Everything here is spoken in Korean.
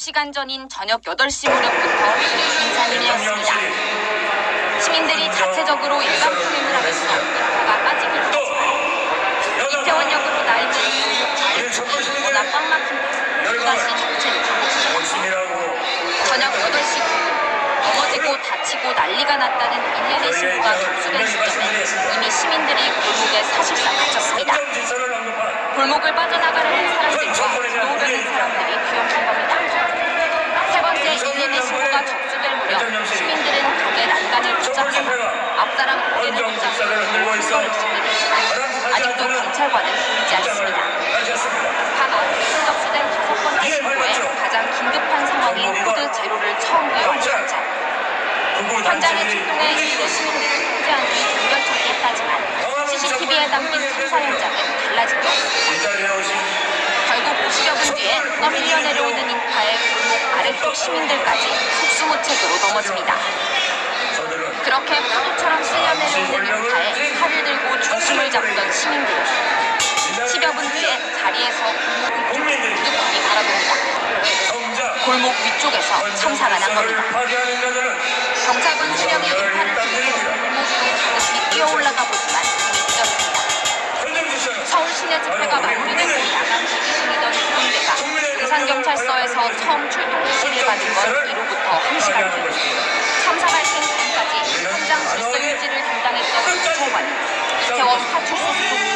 2시간 전인 저녁 8시 무렵부터 인산이었습니다. 시민들이 자체적으로 일반 통행을 하면서 인파가 빠지기 시작했지만 이태원역으로 나 있는 아래쪽이 워낙 꽉 막힌 다시 정체를 열심히라고. 저녁 8시 넘어지고 다치고 난리가 났다는 112 신고가 접수된 시점에 이미 시민들이 골목에 사실상 갇혔습니다. 골목을 빠져나가려는 사람들과 들어오려는 사람들이 뒤엉킨 겁니다. 세 번째 112 신고가 접수될 무렵 시민들은 벽에 난간을 붙잡거나 앞사람 고개를 붙잡고 신고를 시키지만 아직도 경찰관은 보이지 않습니다. 하셨습니다. 밤 9시 접수된 다섯 번째 신고에 가장 긴급한 제로를 처음 이용한 경찰. 현장에 출동해 일부 시민들을 통제한 뒤 동결처리했다지만 CCTV에 담긴 참사 현장은 달라진. 이자리에 오신 결국 50여분 뒤에 떠밀려 내려오는 인파에 골목 아래쪽 시민들까지 속수무책으로 넘어집니다. 그렇게 파도처럼 쓸려 내려오는 인파에 칼을 들고 중심을 잡던 시민들. 10여 분 뒤에 자리에서 골목 위쪽으로 뚝뚝이 바라봅니다. 정작 골목 위쪽에서 참사가 난 겁니다. 경찰관 수령이 인파를 뒤에서 골목 위로 가득히 뛰어올라가 보지만. 행정질서는 서울 시내 집회가 마무리되고 야간 대기 중이던 이동대가 용산경찰서에서 처음 출동 지시를 받은 건 이로부터 1시간 뒤 참사 발생 전까지 현장 질서 유지를 담당했던 경찰관은 이태원 파출소 소속